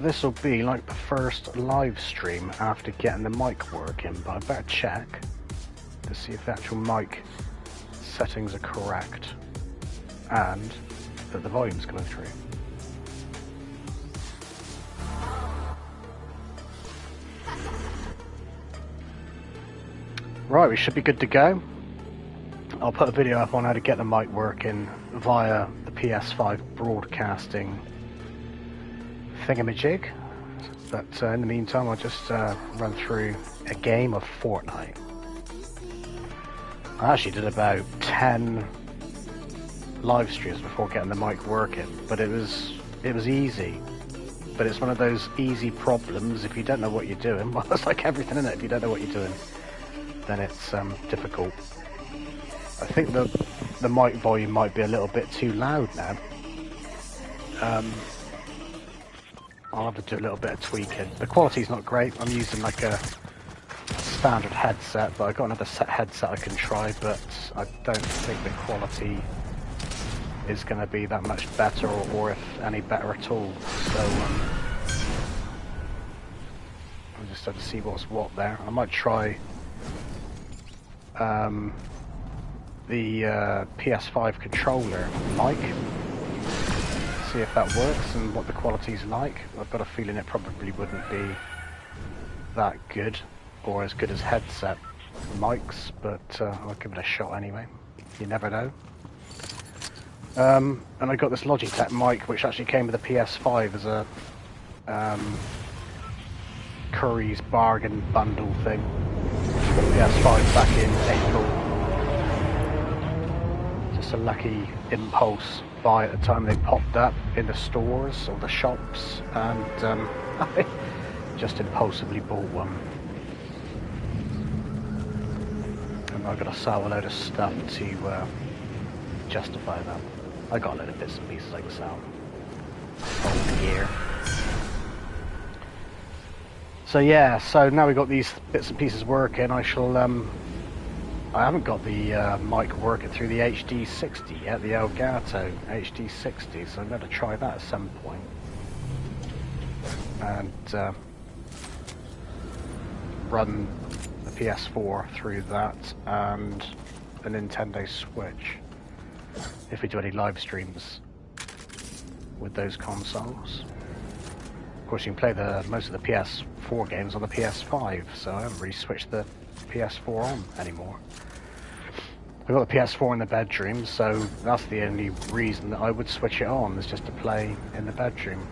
This will be like the first live stream after getting the mic working, but I better check to see if the actual mic settings are correct and that the volume's coming through. Right, we should be good to go. I'll put a video up on how to get the mic working via the PS5 broadcasting thingamajig. But uh, in the meantime, I'll just uh, run through a game of Fortnite. I actually did about 10 live streams before getting the mic working, but it was it was easy. But it's one of those easy problems if you don't know what you're doing. Well, it's like everything in it. If you don't know what you're doing, then it's um, difficult. I think the the mic volume might be a little bit too loud now. Um, I'll have to do a little bit of tweaking. The quality's not great. I'm using like a standard headset, but I've got another set headset I can try, but I don't think the quality is going to be that much better, or, or, if any better at all. So, um, I just have to see what's what there. I might try um, the uh, PS5 controller mic see if that works and what the quality's like. I've got a feeling it probably wouldn't be that good or as good as headset mics, but uh, I'll give it a shot anyway. You never know. Um, and I got this Logitech mic which actually came with a PS5 as a um, Curry's bargain bundle thing. PS5 back in April. Just a lucky impulse buy at the time they popped up in the stores or the shops, and um, I just impulsively bought one. And I got to sell a load of stuff to uh, justify that. I got a load of bits and pieces I can sell. Old. So yeah, so now we've got these bits and pieces working, I shall um, I haven't got the uh, mic working through the HD60 yet, the Elgato HD60, so I'm going to try that at some point. And uh, run the PS4 through that and the Nintendo Switch if we do any live streams with those consoles. Of course, you can play the most of the PS4 games on the PS5, so I haven't really switched the PS4 on anymore. I've got the PS4 in the bedroom, so that's the only reason that I would switch it on, is just to play in the bedroom.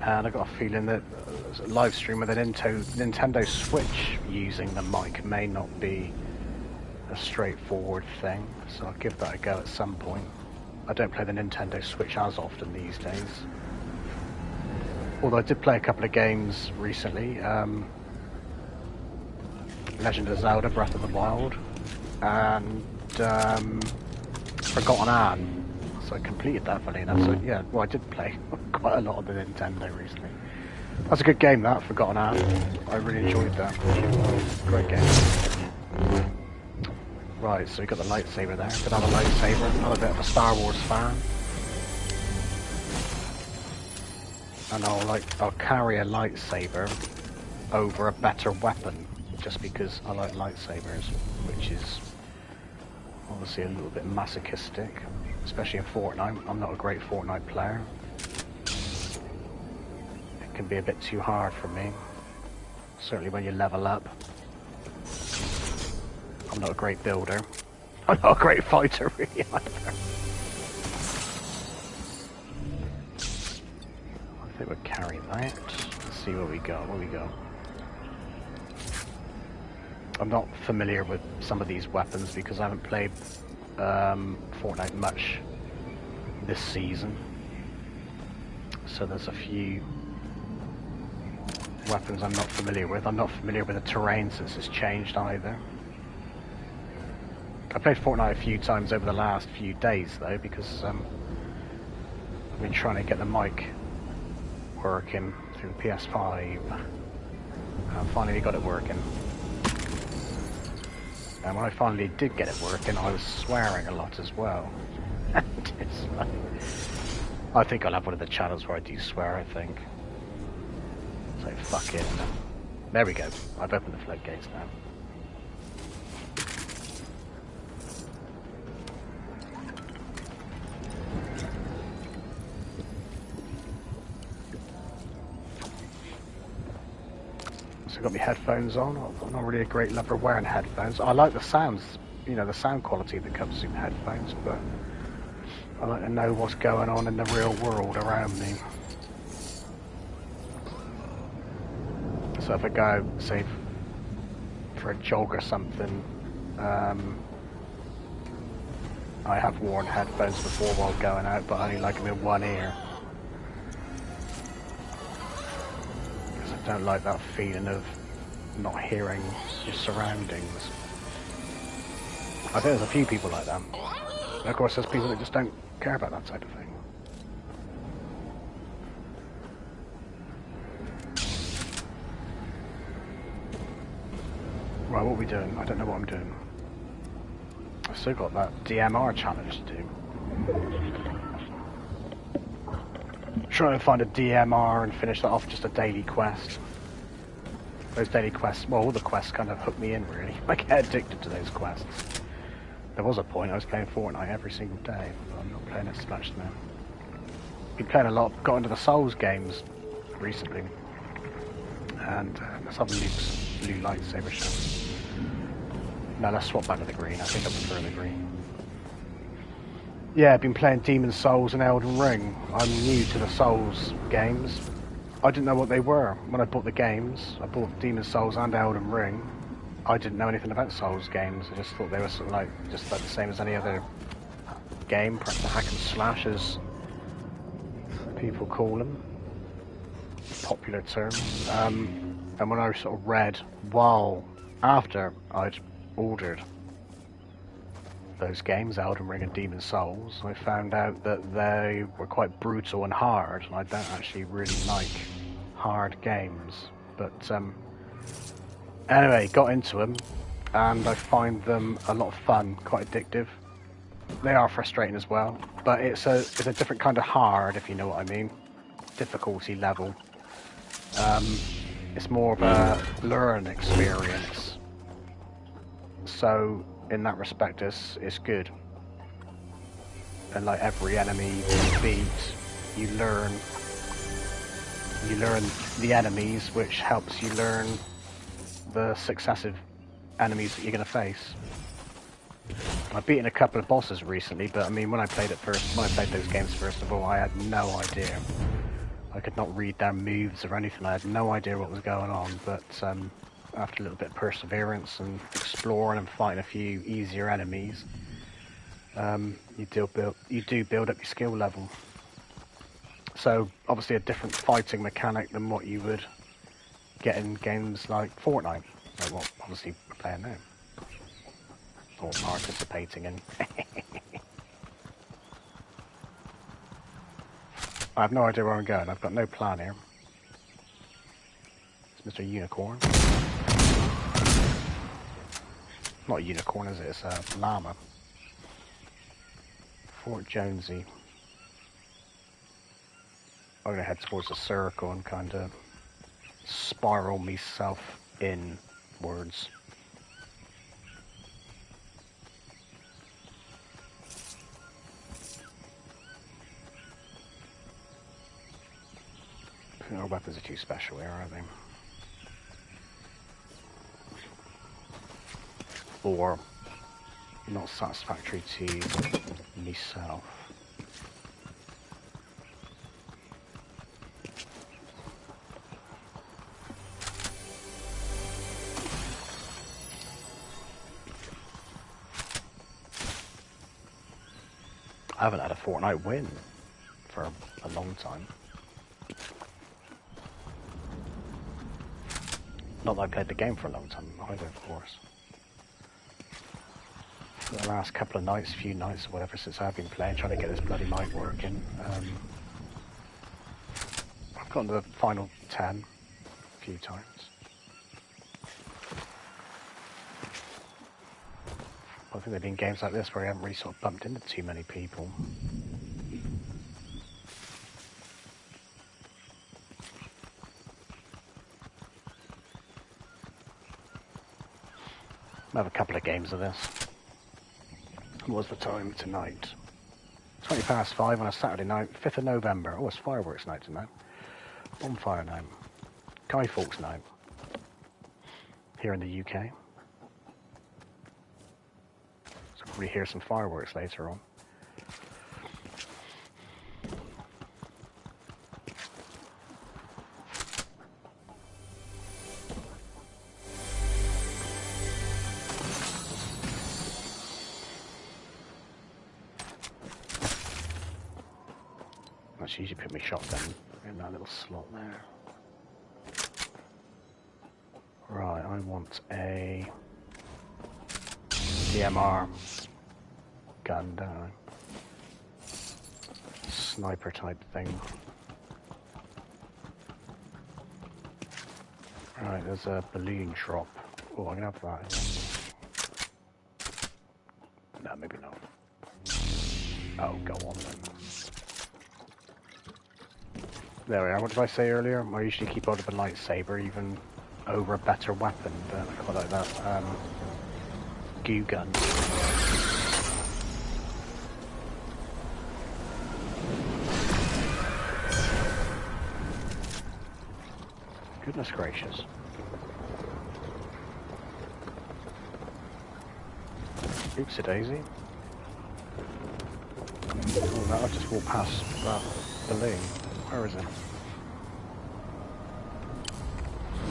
And I've got a feeling that a live stream with a Nintendo Switch using the mic may not be a straightforward thing, so I'll give that a go at some point. I don't play the Nintendo Switch as often these days. Although I did play a couple of games recently. Um, Legend of Zelda Breath of the Wild and um, Forgotten Anne. So I completed that funny enough. So yeah, well I did play quite a lot of the Nintendo recently. That's a good game that, Forgotten Anne. I really enjoyed that. Great game. Right, so we got the lightsaber there. Good have a lightsaber. I'm a bit of a Star Wars fan. And I'll like I'll carry a lightsaber over a better weapon just because I like lightsabers, which is obviously a little bit masochistic, especially in Fortnite. I'm not a great Fortnite player. It can be a bit too hard for me, certainly when you level up. I'm not a great builder. I'm not a great fighter really either. We'll carry that. Let's see what we got. What we got? I'm not familiar with some of these weapons because I haven't played um, Fortnite much this season. So there's a few weapons I'm not familiar with. I'm not familiar with the terrain since it's changed either. I played Fortnite a few times over the last few days though because um, I've been trying to get the mic working through the PS5. I finally got it working. And when I finally did get it working, I was swearing a lot as well. like, I think I'll have one of the channels where I do swear, I think. So fuck it. There we go. I've opened the floodgates now. So I've got my headphones on. I'm not really a great lover of wearing headphones. I like the sounds, you know, the sound quality that comes through headphones, but I like to know what's going on in the real world around me. So if I go, say, for a jog or something, um, I have worn headphones before while going out, but I only like them in one ear. Don't like that feeling of not hearing your surroundings. I think there's a few people like that. And of course, there's people that just don't care about that type of thing. Right, what are we doing? I don't know what I'm doing. I've still got that DMR challenge to do. Trying to find a DMR and finish that off just a daily quest. Those daily quests, well, all the quests kind of hook me in, really. I get addicted to those quests. There was a point I was playing Fortnite every single day, but I'm not playing it much now. Been playing a lot, got into the Souls games recently. And uh, let's have blue lightsaber shot. No, let's swap back to the green. I think I prefer the green. Yeah, I've been playing Demon Souls and Elden Ring. I'm new to the Souls games. I didn't know what they were when I bought the games. I bought Demon Souls and Elden Ring. I didn't know anything about Souls games. I just thought they were sort of like just like the same as any other game, perhaps a hack and slash as people call them. Popular term. Um, and when I sort of read while after I'd ordered those games, Elden Ring and Demon Souls, I found out that they were quite brutal and hard, and I don't actually really like hard games. But um, anyway, got into them, and I find them a lot of fun, quite addictive. They are frustrating as well, but it's a it's a different kind of hard, if you know what I mean. Difficulty level. Um, it's more of a learn experience so in that respect, it's, it's good. And like every enemy you beat, you learn you learn the enemies, which helps you learn the successive enemies that you're going to face. I've beaten a couple of bosses recently, but I mean, when I played it first, when I played those games first of all, I had no idea. I could not read their moves or anything. I had no idea what was going on, but um, after a little bit of perseverance and exploring and fighting a few easier enemies, um, you do build you do build up your skill level. So obviously a different fighting mechanic than what you would get in games like Fortnite, like what obviously we're playing now, or participating in. I have no idea where I'm going. I've got no plan here. It's Mr. Unicorn. Not a unicorn, is it? It's a llama. Fort Jonesy. I'm gonna head towards the circle and kind of spiral myself inwards. No weapons are too special here, are they? Or not satisfactory to myself. I haven't had a Fortnite win for a long time. Not that I played the game for a long time either, of course for the last couple of nights, a few nights or whatever since I've been playing, trying to get this bloody mic working. Um, I've gotten to the final 10 a few times. I think there have been games like this where I haven't really sort of bumped into too many people. I have a couple of games of this. What's the time tonight? 20 past 5 on a Saturday night, 5th of November. Oh, it's fireworks night tonight. Bonfire night. Guy Fawkes night. Here in the UK. So we hear some fireworks later on. There. Right, I want a DMR gun, don't Sniper type thing. Right, there's a balloon drop. Oh, I'm gonna have that. No, maybe not. Oh, go on then. There we are. What did I say earlier? I usually keep hold of a lightsaber even over a better weapon, but I quite like that. Um, goo gun. Goodness gracious. Oopsie daisy. Oh, no, I just walked past that balloon. Where is it?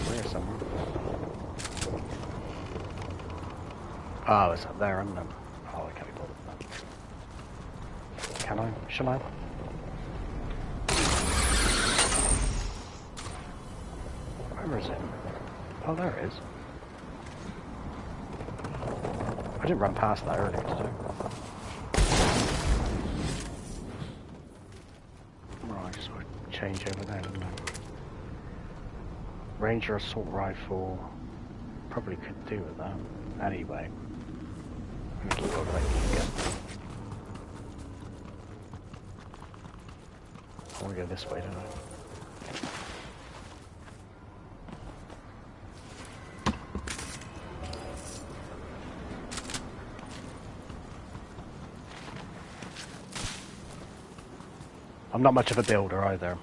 There somewhere. Ah, oh, it's up there, isn't it? Oh, I can't be bothered. Can I? Shall I? Where is it? Oh, there it is. I didn't run past that earlier today. Right, just change over there, didn't I? Ranger assault rifle. Probably could do with that. Anyway. I'm gonna keep over like I wanna go this way, don't I? I'm not much of a builder either.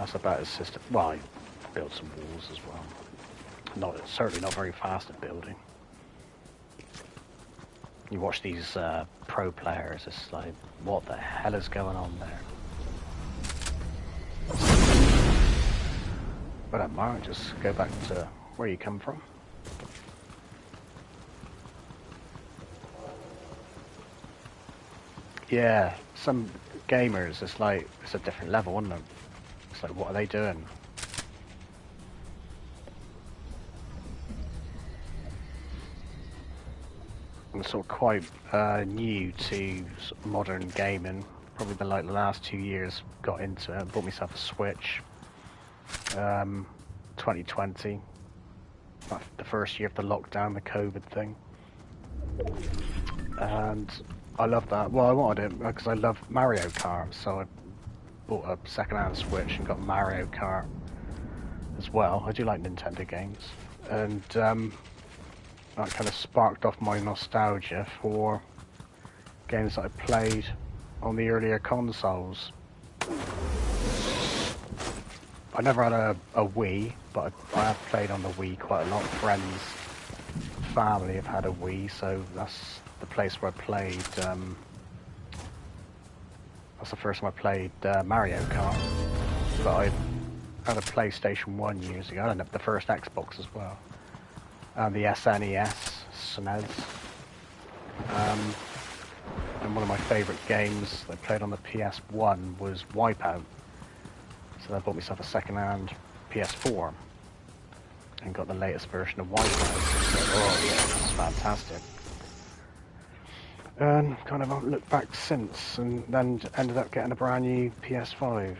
That's about as system. Well, I built some walls as well. Not certainly not very fast at building. You watch these uh, pro players, it's like, what the hell is going on there? But at Mark, just go back to where you come from. Yeah, some gamers, it's like, it's a different level, isn't it? Like, what are they doing? I'm sort of quite uh, new to modern gaming. Probably been like the last two years got into it. Bought myself a Switch. Um, 2020. The first year of the lockdown, the COVID thing. And I love that. Well, I wanted it because I love Mario Kart, so I bought a second-hand Switch and got Mario Kart as well. I do like Nintendo games, and um, that kind of sparked off my nostalgia for games that I played on the earlier consoles. I never had a, a Wii, but I, I have played on the Wii quite a lot. Friends, family have had a Wii, so that's the place where I played. Um, that's the first time I played uh, Mario Kart. But I had a PlayStation 1 years ago, and the first Xbox as well. And the SNES, SNES. Um, and one of my favourite games I played on the PS1 was Wipeout. So I bought myself a second-hand PS4 and got the latest version of Wipeout. So, oh yeah, it's fantastic. And kind of looked back since, and then ended up getting a brand new PS5.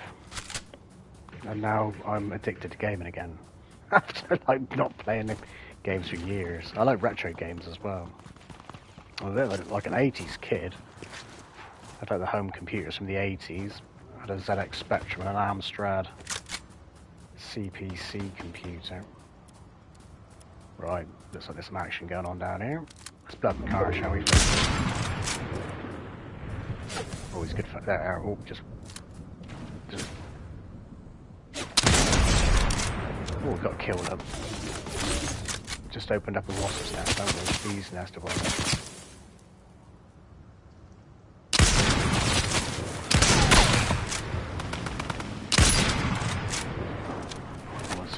And now I'm addicted to gaming again. After like not playing the games for years. I like retro games as well. I'm like an 80s kid. I like the home computers from the 80s. I had a ZX Spectrum and an Amstrad CPC computer. Right, looks like there's some action going on down here. Let's blood the car, shall we? Always good for that. Oh, just, just. Oh, we got killed up. Just opened up a wasp's nest, haven't we? Bee's nest of one.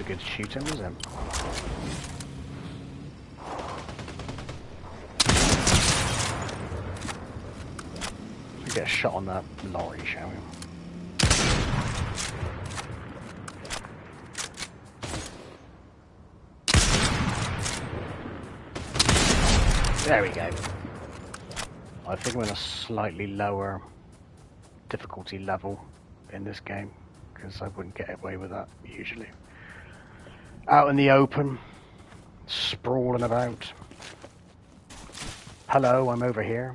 a good shooter, was it? Get a shot on that lorry, shall we? There we go. I think I'm in a slightly lower difficulty level in this game because I wouldn't get away with that usually. Out in the open, sprawling about. Hello, I'm over here.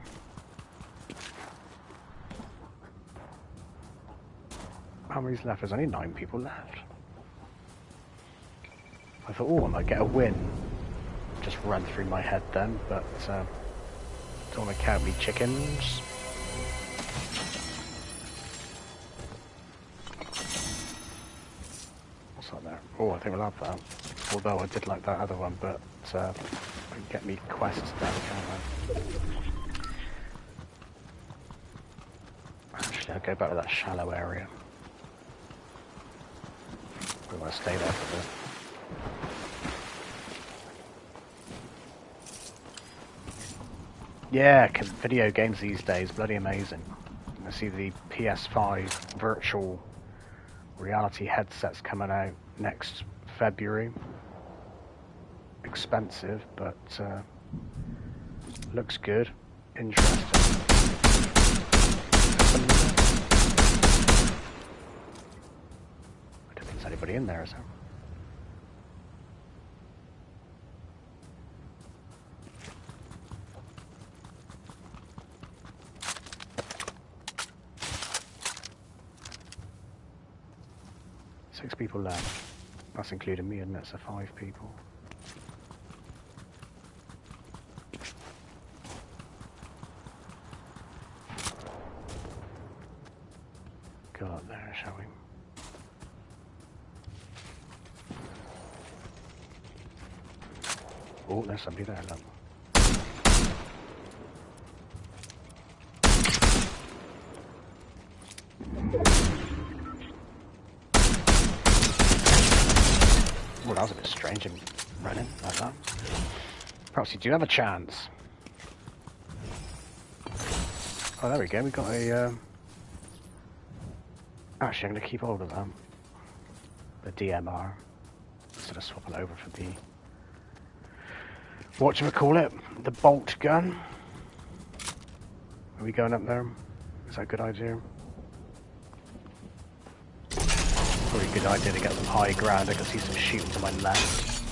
How many's left? There's only nine people left. I thought, oh, I might get a win. Just ran through my head then, but uh, don't want to count me chickens. What's that there? Oh, I think I love that. Although I did like that other one, but uh, get me quests down, can't I? Actually, I'll go back to that shallow area. We want to stay there for this. Yeah, video games these days, bloody amazing. I see the PS5 virtual reality headsets coming out next February. Expensive, but uh, looks good. Interesting. Anybody in there, is there? Six people left. That's including me, and that's a five people. Somebody there, look. Well, that was a bit strange him running like that. Perhaps you do have a chance. Oh, there we go. We got a. Um... Actually, I'm going to keep hold of that. The DMR instead of swapping over for the what do we call it? The bolt gun. Are we going up there? Is that a good idea? Probably a good idea to get some high ground. I can see some shooting to my left.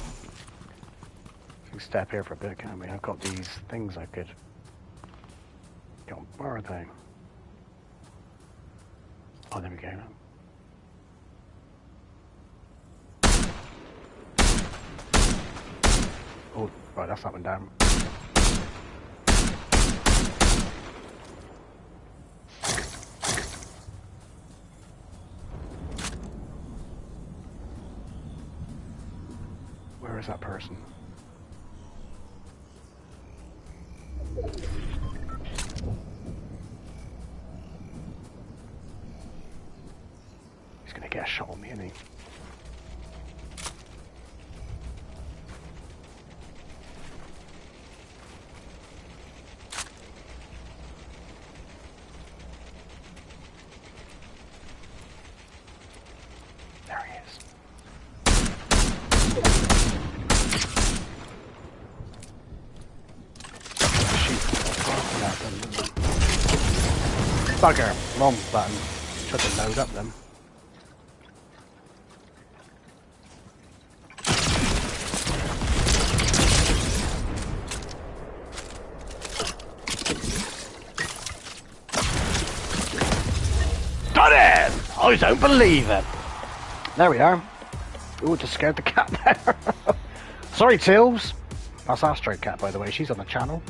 We can step here for a bit, can't we? I've got these things I could... Where are they? Oh, there we go. Right, that's up and down. Where is that person? He's gonna get a shot on me, isn't he? Bugger. Wrong button. Tried to load up them. Got it! I don't believe it. There we are. Ooh, just scared the cat there. Sorry, Tills. That's Astro Cat, by the way. She's on the channel.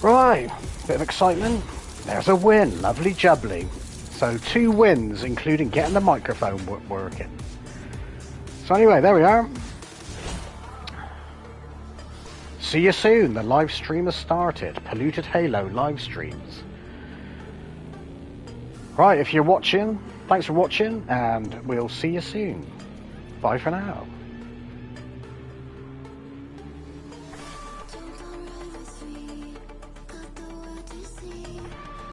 Right, bit of excitement. There's a win. Lovely jubbly. So two wins, including getting the microphone working. So anyway, there we are. See you soon. The live stream has started. Polluted Halo live streams. Right, if you're watching, thanks for watching, and we'll see you soon. Bye for now.